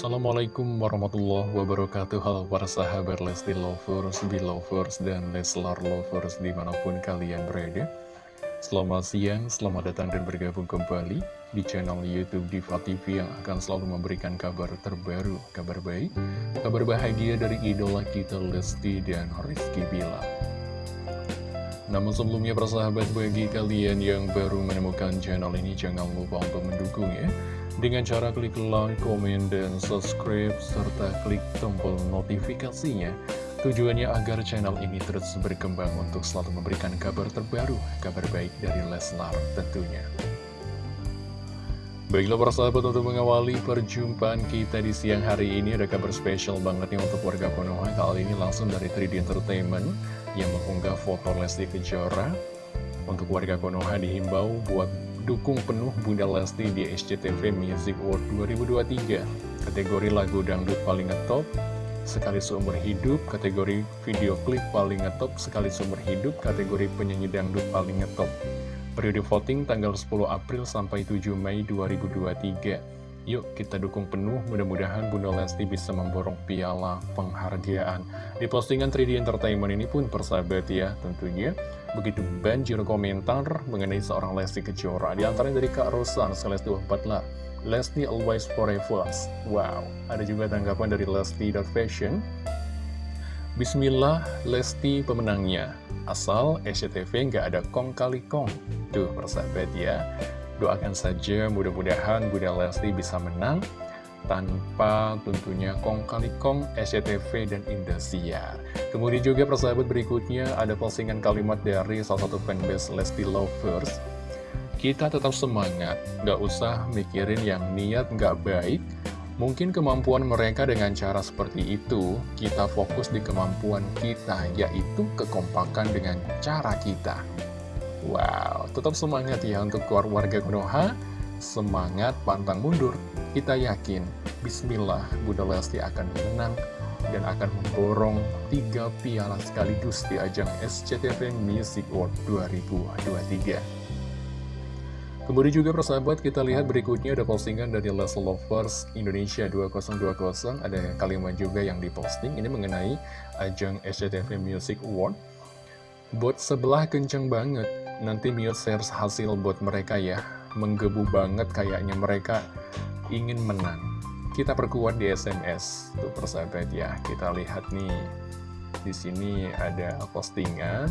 Assalamualaikum warahmatullahi wabarakatuh. Halo para sahabat Lesti Lovers, Belovers, dan Leslar Lovers di mana pun kalian berada. Selamat siang, selamat datang dan bergabung kembali di channel Youtube Diva TV yang akan selalu memberikan kabar terbaru, kabar baik, kabar bahagia dari idola kita Lesti dan Rizky Bilar. Namun sebelumnya persahabat bagi kalian yang baru menemukan channel ini jangan lupa untuk mendukung ya dengan cara klik like, komen, dan subscribe, serta klik tombol notifikasinya. Tujuannya agar channel ini terus berkembang untuk selalu memberikan kabar terbaru, kabar baik dari Leslar tentunya. Baiklah para sahabat untuk mengawali perjumpaan kita di siang hari ini ada kabar spesial banget nih untuk warga Konoha Kali ini langsung dari 3D Entertainment yang mengunggah foto Lesti Kejora Untuk warga Konoha dihimbau buat dukung penuh Bunda Lesti di SCTV Music Award 2023 Kategori lagu dangdut paling ngetop sekali seumur hidup Kategori video klip paling ngetop sekali seumur hidup Kategori penyanyi dangdut paling ngetop. Periode voting tanggal 10 April sampai 7 Mei 2023 Yuk kita dukung penuh, mudah-mudahan Bunda Lesti bisa memborong piala penghargaan. Di postingan 3D Entertainment ini pun persahabat ya, tentunya begitu banjir komentar mengenai seorang Lesti Kejora. Di antaranya dari Kak Rosan, Celesti lah. Lesti always forever. Wow, ada juga tanggapan dari Lesti.Fashion. Bismillah, Lesti pemenangnya. Asal SCTV nggak ada kong kali kong. Tuh, persahabat ya. Doakan saja mudah-mudahan Bunda Lesti bisa menang tanpa tentunya kong kali kong SCTV dan Indosiar. Kemudian juga persahabat berikutnya ada postingan kalimat dari salah satu fanbase Lesti Lovers. Kita tetap semangat, gak usah mikirin yang niat gak baik. Mungkin kemampuan mereka dengan cara seperti itu, kita fokus di kemampuan kita, yaitu kekompakan dengan cara kita. Wow, tetap semangat ya untuk warga Konoha. Semangat, pantang mundur. Kita yakin, Bismillah, Bunda Lesti akan menang dan akan memborong tiga piala sekaligus di ajang SCTV Music Award 2023. Kemudian juga persahabat kita lihat berikutnya ada postingan dari Les Lovers Indonesia 2020 Ada kalimat juga yang diposting ini mengenai ajang SCTV Music Award Bot sebelah kenceng banget Nanti mute share hasil buat mereka ya. Menggebu banget kayaknya mereka ingin menang Kita perkuat di SMS Tuh persahabat ya. Kita lihat nih di sini ada postingan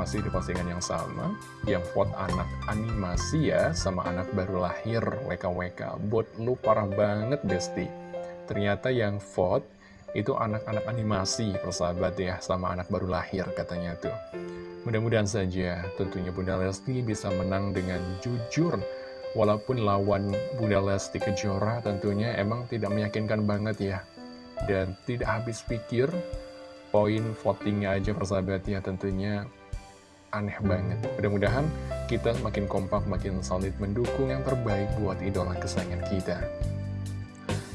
Masih di postingan yang sama Yang vote anak animasi ya Sama anak baru lahir WKWK Bot lu parah banget Besti. Ternyata yang vote itu anak-anak animasi persahabat ya sama anak baru lahir katanya tuh. Mudah-mudahan saja tentunya Bunda Lesti bisa menang dengan jujur walaupun lawan Bunda Lesti Kejora tentunya emang tidak meyakinkan banget ya. Dan tidak habis pikir poin votingnya aja persahabat ya tentunya aneh banget. Mudah-mudahan kita makin kompak makin solid mendukung yang terbaik buat idola kesayangan kita.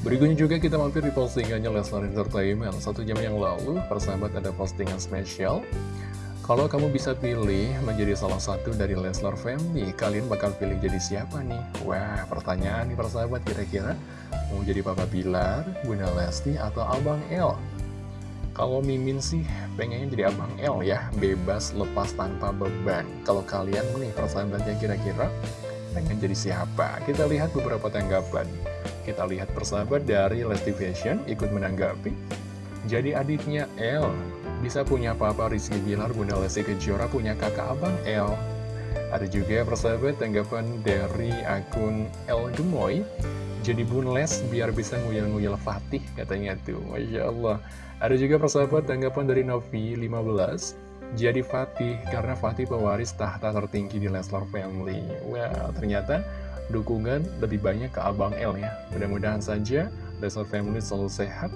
Berikutnya juga kita mampir di postingannya Leslar Entertainment. Satu jam yang lalu, persahabat ada postingan spesial Kalau kamu bisa pilih menjadi salah satu dari Leslar Family Kalian bakal pilih jadi siapa nih? Wah, pertanyaan nih persahabat kira-kira Mau jadi Papa Bilar, Bunda Lesti, atau Abang El? Kalau Mimin sih pengennya jadi Abang El ya Bebas, lepas tanpa beban Kalau kalian nih persahabatnya kira-kira pengen jadi siapa? Kita lihat beberapa tanggapan kita lihat persahabat dari Lesti Fashion ikut menanggapi. Jadi adiknya L bisa punya papa Rizky Bilar, Bunda Lesti Kejora punya kakak abang L. Ada juga persahabat tanggapan dari akun L Gemoy. Jadi Bun Les biar bisa nguyel-nguyel Fatih katanya tuh. Masya Allah. Ada juga persahabat tanggapan dari Novi 15. Jadi Fatih karena Fatih pewaris tahta tertinggi di Leslar Family. Wow, ternyata dukungan lebih banyak ke Abang L ya. Mudah-mudahan saja Lesnar Family selalu sehat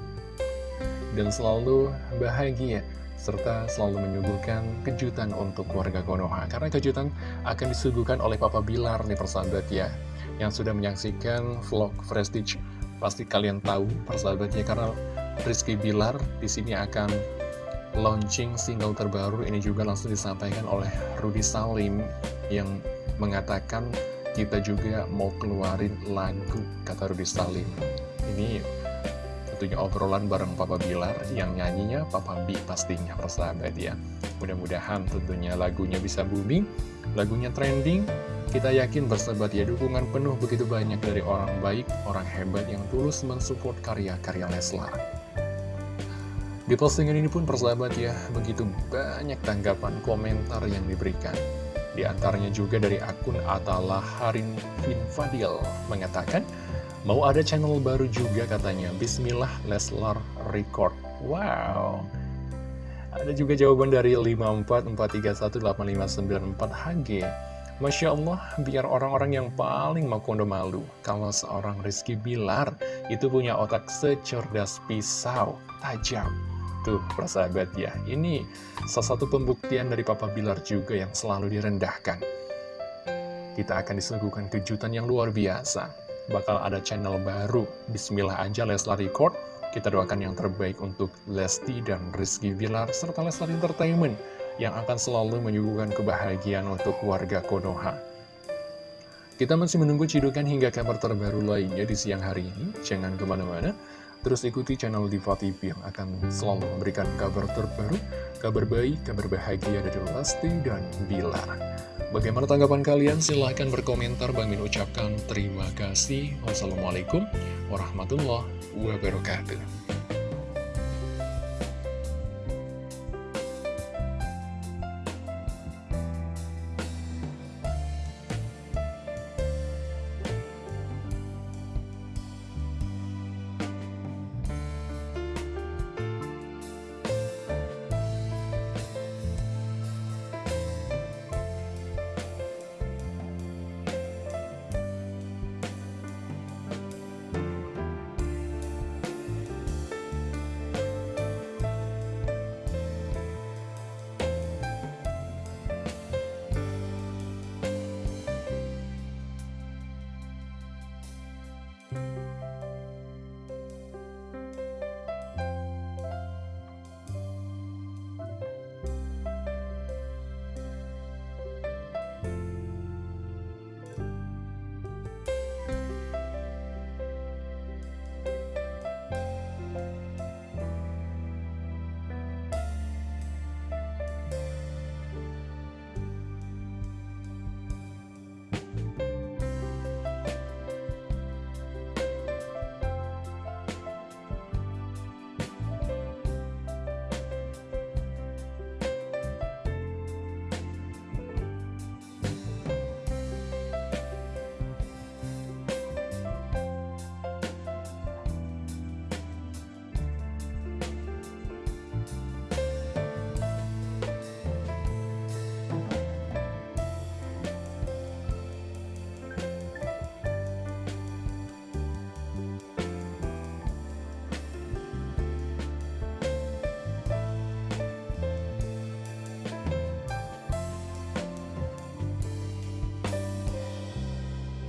dan selalu bahagia serta selalu menyuguhkan kejutan untuk keluarga Konoha. Karena kejutan akan disuguhkan oleh Papa Bilar nih persahabat ya yang sudah menyaksikan vlog Prestige. Pasti kalian tahu persahabatnya karena Rizky Bilar di sini akan launching single terbaru. Ini juga langsung disampaikan oleh Rudy Salim yang mengatakan kita juga mau keluarin lagu kata Rudy Salim. Ini tentunya obrolan bareng Papa Bilar yang nyanyinya Papa B pastinya persahabat ya. Mudah-mudahan tentunya lagunya bisa booming, lagunya trending. Kita yakin bersahabat ya dukungan penuh begitu banyak dari orang baik, orang hebat yang tulus mensupport karya-karya Leslar. Di postingan ini pun persahabat ya, begitu banyak tanggapan komentar yang diberikan. Di antaranya juga dari akun Atalah Harin Fadil mengatakan, Mau ada channel baru juga katanya, Bismillah Leslar Record. Wow. Ada juga jawaban dari 544318594HG. Masya Allah, biar orang-orang yang paling mau kondo malu. Kalau seorang Rizky Bilar itu punya otak secerdas pisau, tajam. Tuh, persahabat ya, ini salah satu pembuktian dari Papa Bilar juga yang selalu direndahkan. Kita akan disuguhkan kejutan yang luar biasa bakal ada channel baru. Bismillah aja Leslar Record. Kita doakan yang terbaik untuk Lesti dan Rizky Bilar serta Leslar Entertainment yang akan selalu menyuguhkan kebahagiaan untuk warga Konoha. Kita masih menunggu cidukan hingga kabar terbaru lainnya di siang hari ini. Jangan ke mana-mana. Terus ikuti channel Diva TV yang akan selalu memberikan kabar terbaru, kabar baik, kabar bahagia dari Lesti dan Bilar. Bagaimana tanggapan kalian? Silahkan berkomentar. Bang Min ucapkan terima kasih. Wassalamualaikum warahmatullahi wabarakatuh.